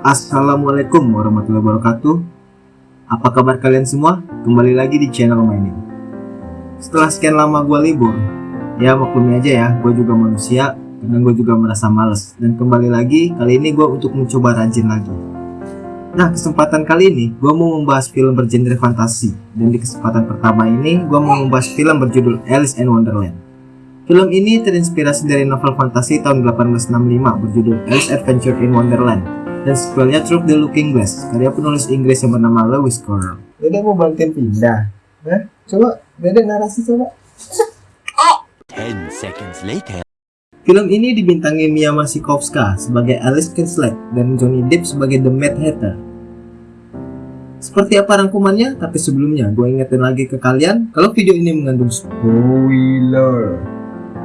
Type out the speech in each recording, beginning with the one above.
Assalamualaikum warahmatullahi wabarakatuh. Apa kabar kalian semua? Kembali lagi di channel mainin Setelah sekian lama gue libur Ya maklumi aja ya, gue juga manusia Karena gue juga merasa males. Dan kembali lagi, kali ini gue untuk mencoba rajin lagi. Nah kesempatan kali ini gue mau membahas film bergenre fantasi. Dan di kesempatan pertama ini gue mau membahas film berjudul Alice in Wonderland. Film ini terinspirasi dari novel fantasi tahun 1865 berjudul Alice Adventure in Wonderland dan sequelnya Through the Looking Glass karya penulis Inggris yang bernama Lewis Carroll. Dede mau bantuin pindah. Hah? Coba Dede narasi coba. 10 seconds later. Film ini dibintangi Mia Masikowska sebagai Alice Kinslet dan Johnny Depp sebagai The Mad Hatter. Seperti apa rangkumannya? Tapi sebelumnya gue ingetin lagi ke kalian kalau video ini mengandung spoiler.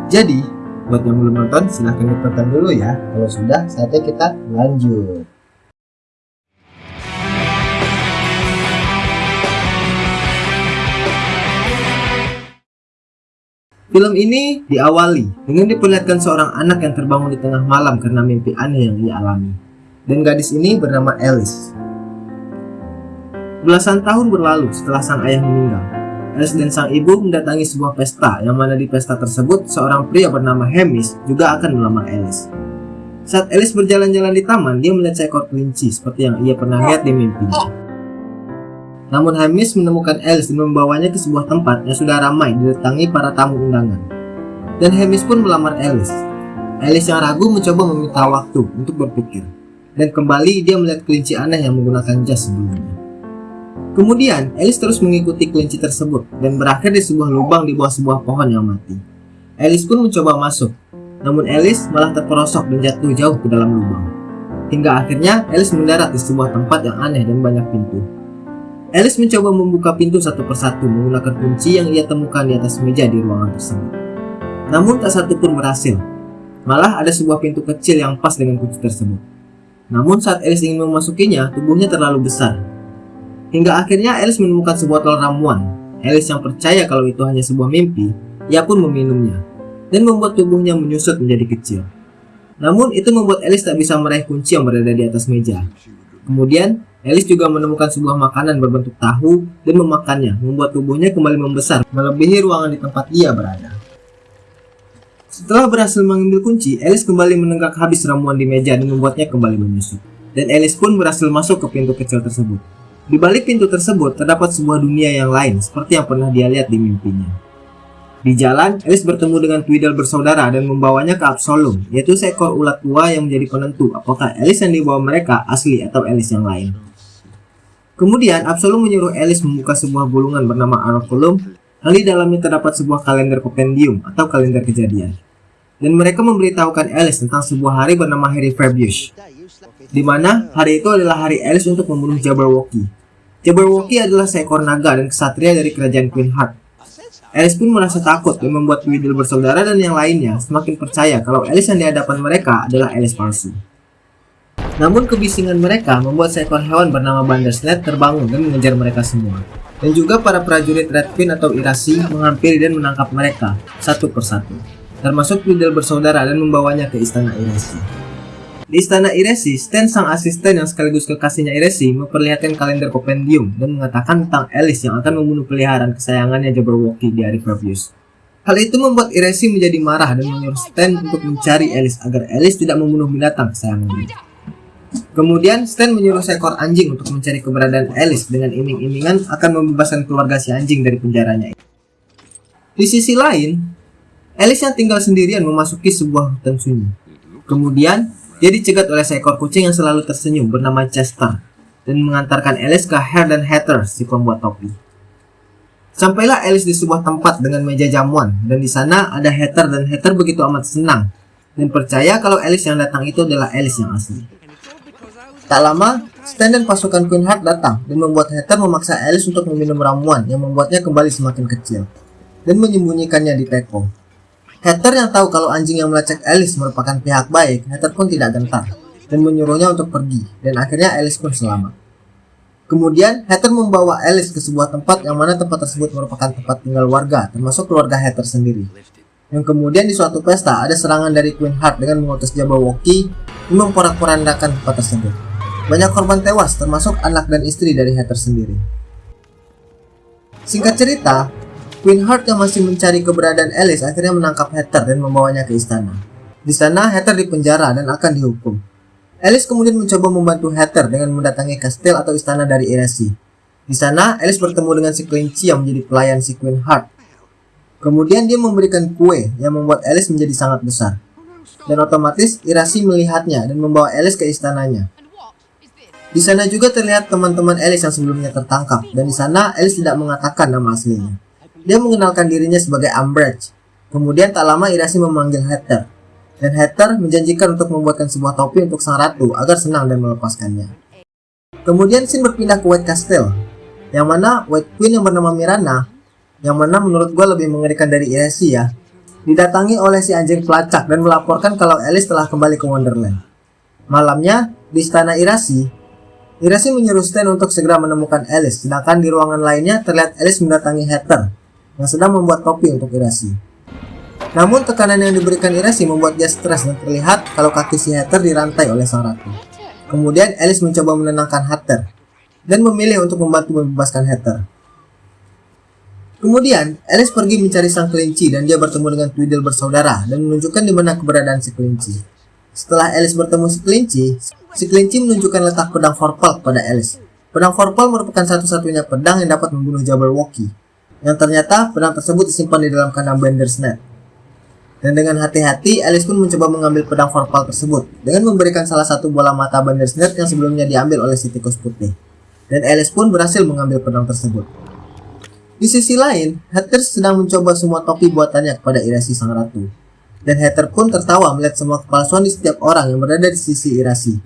Jadi, Buat yang belum nonton, silahkan ditonton dulu ya. Kalau sudah, saatnya kita lanjut. Film ini diawali dengan diperlihatkan seorang anak yang terbangun di tengah malam karena mimpi aneh yang ia alami. Dan gadis ini bernama Alice. Belasan tahun berlalu setelah sang ayah meninggal, Alice dan sang ibu mendatangi sebuah pesta yang mana di pesta tersebut seorang pria bernama Hamish juga akan melamar Alice. Saat Alice berjalan-jalan di taman, dia melihat seekor kelinci seperti yang ia pernah lihat di mimpinya. Namun Hamish menemukan Alice dan membawanya ke sebuah tempat yang sudah ramai didatangi para tamu undangan. Dan Hamish pun melamar Alice. Alice yang ragu mencoba meminta waktu untuk berpikir. Dan kembali dia melihat kelinci aneh yang menggunakan jas sebelumnya. Kemudian, Alice terus mengikuti kelinci tersebut dan berakhir di sebuah lubang di bawah sebuah pohon yang mati. Alice pun mencoba masuk, namun Alice malah terperosok dan jatuh jauh ke dalam lubang. Hingga akhirnya Alice mendarat di sebuah tempat yang aneh dan banyak pintu. Alice mencoba membuka pintu satu persatu menggunakan kunci yang ia temukan di atas meja di ruangan tersebut. Namun tak satu pun berhasil. Malah ada sebuah pintu kecil yang pas dengan kunci tersebut. Namun saat Alice ingin memasukinya, tubuhnya terlalu besar Hingga akhirnya Alice menemukan sebuah botol ramuan. Alice yang percaya kalau itu hanya sebuah mimpi, ia pun meminumnya, dan membuat tubuhnya menyusut menjadi kecil. Namun itu membuat Alice tak bisa meraih kunci yang berada di atas meja. Kemudian, Alice juga menemukan sebuah makanan berbentuk tahu dan memakannya, membuat tubuhnya kembali membesar, melebihi ruangan di tempat dia berada. Setelah berhasil mengambil kunci, Alice kembali menenggak habis ramuan di meja dan membuatnya kembali menyusut. Dan Alice pun berhasil masuk ke pintu kecil tersebut. Di balik pintu tersebut terdapat sebuah dunia yang lain seperti yang pernah dia lihat di mimpinya. Di jalan, Alice bertemu dengan Tweedle bersaudara dan membawanya ke Absolum, yaitu seekor ulat tua yang menjadi penentu apakah Alice yang dibawa mereka asli atau Alice yang lain. Kemudian, Absolum menyuruh Alice membuka sebuah gulungan bernama Araculum, yang di dalamnya terdapat sebuah kalender kompendium atau kalender kejadian. Dan mereka memberitahukan Alice tentang sebuah hari bernama Harry Fabius, di mana hari itu adalah hari Alice untuk membunuh Jabberwocky. Jabberwocky adalah seekor naga dan kesatria dari kerajaan Queen Heart. Alice pun merasa takut dan membuat Tweedle bersaudara dan yang lainnya semakin percaya kalau Alice yang di hadapan mereka adalah Alice palsu. Namun kebisingan mereka membuat seekor hewan bernama Bandersnatch terbangun dan mengejar mereka semua. Dan juga para prajurit Red Queen atau Irasi menghampiri dan menangkap mereka satu persatu. Termasuk Tweedle bersaudara dan membawanya ke istana Irasi. Di istana Iresi, Stan sang asisten yang sekaligus kekasihnya Iresi memperlihatkan kalender kompendium dan mengatakan tentang Alice yang akan membunuh peliharaan kesayangannya Jabberwocky di hari Fabius. Hal itu membuat Iresi menjadi marah dan menyuruh Stan untuk mencari Alice agar Alice tidak membunuh binatang kesayangannya. Kemudian Stan menyuruh seekor anjing untuk mencari keberadaan Alice dengan iming-imingan akan membebaskan keluarga si anjing dari penjaranya. Di sisi lain, Alice yang tinggal sendirian memasuki sebuah hutan sunyi. Kemudian, dia dicegat oleh seekor kucing yang selalu tersenyum bernama Chester dan mengantarkan Alice ke Hair dan Hatter, si pembuat topi. Sampailah Alice di sebuah tempat dengan meja jamuan dan di sana ada Hatter dan Hatter begitu amat senang dan percaya kalau Alice yang datang itu adalah Alice yang asli. Tak lama, Stan dan pasukan Queen Heart datang dan membuat Hatter memaksa Alice untuk meminum ramuan yang membuatnya kembali semakin kecil dan menyembunyikannya di teko. Hatter yang tahu kalau anjing yang melacak Alice merupakan pihak baik, Hatter pun tidak gentar dan menyuruhnya untuk pergi, dan akhirnya Alice pun selamat. Kemudian, Hatter membawa Alice ke sebuah tempat yang mana tempat tersebut merupakan tempat tinggal warga, termasuk keluarga Hatter sendiri. Yang kemudian di suatu pesta, ada serangan dari Queen Heart dengan mengutus Jabberwocky dan memporak-porandakan tempat tersebut. Banyak korban tewas termasuk anak dan istri dari Heather sendiri. Singkat cerita, Queen Heart yang masih mencari keberadaan Alice akhirnya menangkap Heather dan membawanya ke istana. Di sana, Heather dipenjara dan akan dihukum. Alice kemudian mencoba membantu Heather dengan mendatangi kastil atau istana dari Irasi. Di sana, Alice bertemu dengan si kelinci yang menjadi pelayan si Queen Heart. Kemudian dia memberikan kue yang membuat Alice menjadi sangat besar. Dan otomatis Irasi melihatnya dan membawa Alice ke istananya. Di sana juga terlihat teman-teman Alice yang sebelumnya tertangkap, dan di sana Alice tidak mengatakan nama aslinya. Dia mengenalkan dirinya sebagai Umbridge. Kemudian tak lama Irasi memanggil Heather, dan Heather menjanjikan untuk membuatkan sebuah topi untuk sang ratu agar senang dan melepaskannya. Kemudian Sin berpindah ke White Castle, yang mana White Queen yang bernama Mirana, yang mana menurut gue lebih mengerikan dari Irasi ya, didatangi oleh si anjing pelacak dan melaporkan kalau Alice telah kembali ke Wonderland. Malamnya, di istana Irasi, Irasi menyuruh Stan untuk segera menemukan Alice, sedangkan di ruangan lainnya terlihat Alice mendatangi Heather, yang sedang membuat topi untuk Irasi. Namun tekanan yang diberikan Irasi membuat dia stres dan terlihat kalau kaki si Heather dirantai oleh sang ratu. Kemudian Alice mencoba menenangkan Heather, dan memilih untuk membantu membebaskan Heather. Kemudian, Alice pergi mencari sang kelinci dan dia bertemu dengan Tweedle bersaudara dan menunjukkan di mana keberadaan si kelinci. Setelah Alice bertemu si kelinci, si kelinci menunjukkan letak pedang Forpal kepada Alice. Pedang Forpal merupakan satu-satunya pedang yang dapat membunuh Jabberwocky, yang ternyata pedang tersebut disimpan di dalam kandang Bender's Net. Dan dengan hati-hati, Alice pun mencoba mengambil pedang Forpal tersebut dengan memberikan salah satu bola mata Bender's Net yang sebelumnya diambil oleh si tikus putih. Dan Alice pun berhasil mengambil pedang tersebut. Di sisi lain, Heather sedang mencoba semua topi buatannya kepada Irasi sang ratu. Dan Heather pun tertawa melihat semua kepalsuan di setiap orang yang berada di sisi Irasi.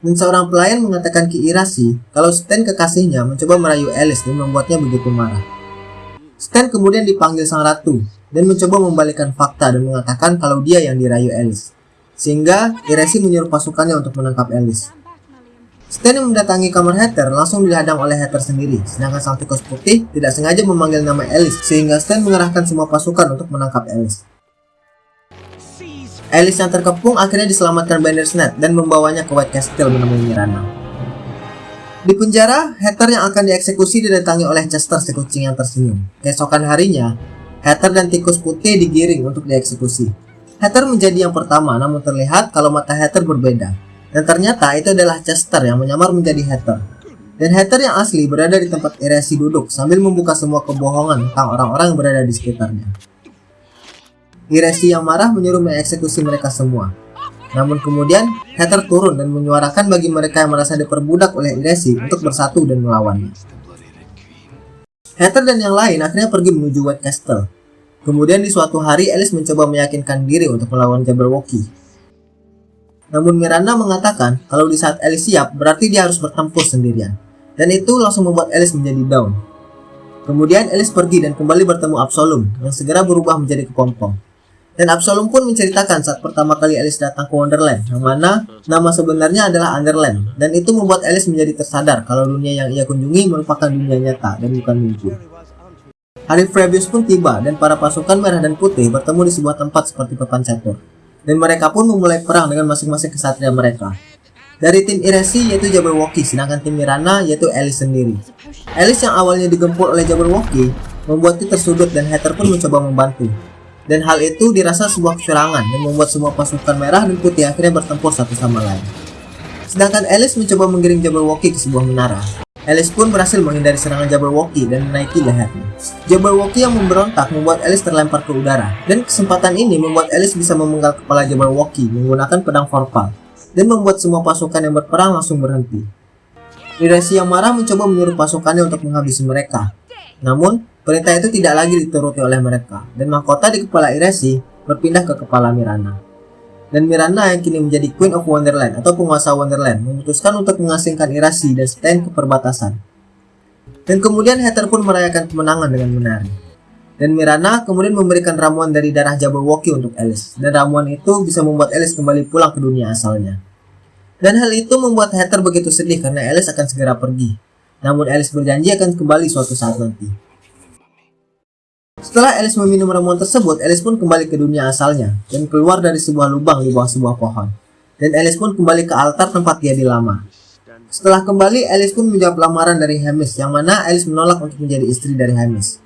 Dan seorang pelayan mengatakan ke Irasi kalau Stan kekasihnya mencoba merayu Alice dan membuatnya begitu marah. Stan kemudian dipanggil sang ratu dan mencoba membalikan fakta dan mengatakan kalau dia yang dirayu Alice. Sehingga Irasi menyuruh pasukannya untuk menangkap Alice. Stan yang mendatangi kamar Heather langsung dihadang oleh Heather sendiri, sedangkan sang tikus putih tidak sengaja memanggil nama Alice, sehingga Stan mengerahkan semua pasukan untuk menangkap Alice. Alice yang terkepung akhirnya diselamatkan Bandersnatch dan membawanya ke White Castle menemui Mirana. Di penjara, Heather yang akan dieksekusi didatangi oleh Chester si kucing yang tersenyum. Keesokan harinya, Heather dan tikus putih digiring untuk dieksekusi. Heather menjadi yang pertama, namun terlihat kalau mata Heather berbeda, dan ternyata itu adalah Chester yang menyamar menjadi Heather. Dan Heather yang asli berada di tempat Irasi duduk sambil membuka semua kebohongan tentang orang-orang yang berada di sekitarnya. Irasi yang marah menyuruh mengeksekusi mereka semua. Namun kemudian, Heather turun dan menyuarakan bagi mereka yang merasa diperbudak oleh Irasi untuk bersatu dan melawannya. Heather dan yang lain akhirnya pergi menuju White Castle. Kemudian di suatu hari Alice mencoba meyakinkan diri untuk melawan Jabberwocky namun Miranda mengatakan kalau di saat Alice siap berarti dia harus bertempur sendirian. Dan itu langsung membuat Alice menjadi down. Kemudian Alice pergi dan kembali bertemu Absolum yang segera berubah menjadi kepompong. Dan Absolum pun menceritakan saat pertama kali Alice datang ke Wonderland, yang mana nama sebenarnya adalah Underland. Dan itu membuat Alice menjadi tersadar kalau dunia yang ia kunjungi merupakan dunia nyata dan bukan mimpi. Hari Frebius pun tiba dan para pasukan merah dan putih bertemu di sebuah tempat seperti papan catur dan mereka pun memulai perang dengan masing-masing kesatria mereka. Dari tim Iresi yaitu Jabberwocky, sedangkan tim Mirana yaitu Alice sendiri. Alice yang awalnya digempur oleh Jabberwocky membuatnya tersudut dan Heather pun mencoba membantu. Dan hal itu dirasa sebuah kecurangan dan membuat semua pasukan merah dan putih akhirnya bertempur satu sama lain. Sedangkan Alice mencoba menggiring Jabberwocky ke sebuah menara. Alice pun berhasil menghindari serangan Jabberwocky dan menaiki lehernya. Jabberwocky yang memberontak membuat Alice terlempar ke udara, dan kesempatan ini membuat Alice bisa memenggal kepala Jabberwocky menggunakan pedang Forpal, dan membuat semua pasukan yang berperang langsung berhenti. Irasi yang marah mencoba menyuruh pasukannya untuk menghabisi mereka. Namun, perintah itu tidak lagi dituruti oleh mereka, dan mahkota di kepala Irasi berpindah ke kepala Mirana dan Miranda yang kini menjadi Queen of Wonderland atau penguasa Wonderland memutuskan untuk mengasingkan Irasi dan Stan ke perbatasan. Dan kemudian Heather pun merayakan kemenangan dengan menari. Dan Miranda kemudian memberikan ramuan dari darah Jabberwocky untuk Alice, dan ramuan itu bisa membuat Alice kembali pulang ke dunia asalnya. Dan hal itu membuat Heather begitu sedih karena Alice akan segera pergi. Namun Alice berjanji akan kembali suatu saat nanti. Setelah Alice meminum ramuan tersebut, Alice pun kembali ke dunia asalnya dan keluar dari sebuah lubang di bawah sebuah pohon. Dan Alice pun kembali ke altar tempat dia dilamar. Setelah kembali, Alice pun menjawab lamaran dari Hamish, yang mana Alice menolak untuk menjadi istri dari Hamish.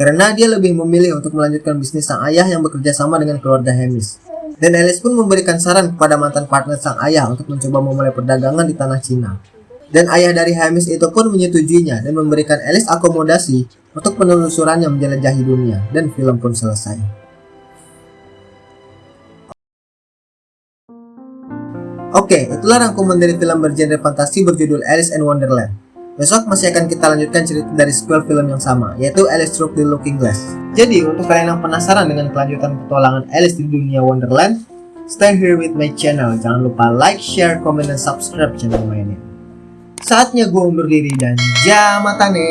Karena dia lebih memilih untuk melanjutkan bisnis sang ayah yang bekerja sama dengan keluarga Hamish. Dan Alice pun memberikan saran kepada mantan partner sang ayah untuk mencoba memulai perdagangan di tanah Cina. Dan ayah dari Hamish itu pun menyetujuinya dan memberikan Alice akomodasi untuk penelusurannya menjelajahi dunia. Dan film pun selesai. Oke, itulah rangkuman dari film bergenre fantasi berjudul Alice in Wonderland. Besok masih akan kita lanjutkan cerita dari sequel film yang sama, yaitu Alice Through the Looking Glass. Jadi, untuk kalian yang penasaran dengan kelanjutan petualangan Alice di dunia Wonderland, stay here with my channel. Jangan lupa like, share, komen, dan subscribe channel mainnya. Saatnya gue undur diri dan jamatane.